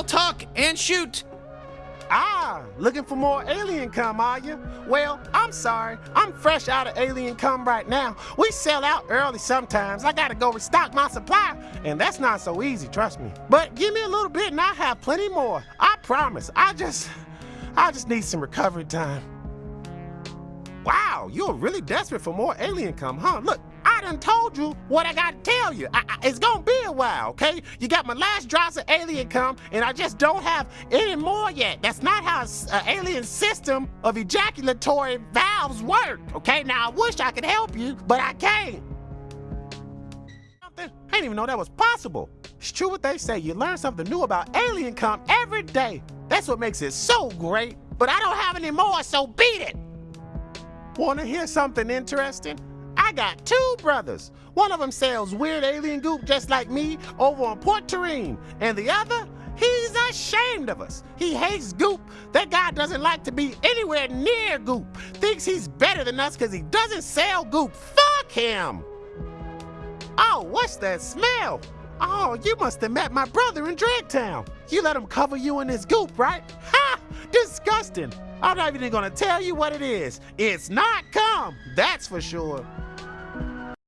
all talk and shoot. Ah, looking for more alien cum, are you? Well, I'm sorry. I'm fresh out of alien cum right now. We sell out early sometimes. I gotta go restock my supply, and that's not so easy, trust me. But give me a little bit and I have plenty more. I promise. I just, I just need some recovery time. Wow, you're really desperate for more alien cum, huh? Look, I done told you what I gotta tell you. I, I, it's gonna be a while, okay? You got my last drops of alien cum, and I just don't have any more yet. That's not how an alien system of ejaculatory valves work, okay? Now, I wish I could help you, but I can't. I didn't even know that was possible. It's true what they say. You learn something new about alien cum every day. That's what makes it so great. But I don't have any more, so beat it. Wanna hear something interesting? I got two brothers. One of them sells weird alien goop just like me over on Port Terrine, and the other, he's ashamed of us. He hates goop. That guy doesn't like to be anywhere near goop. Thinks he's better than us because he doesn't sell goop. Fuck him! Oh, what's that smell? Oh, you must have met my brother in Dragtown. You let him cover you in his goop, right? Ha! Disgusting. I'm not even gonna tell you what it is. It's not cum, that's for sure.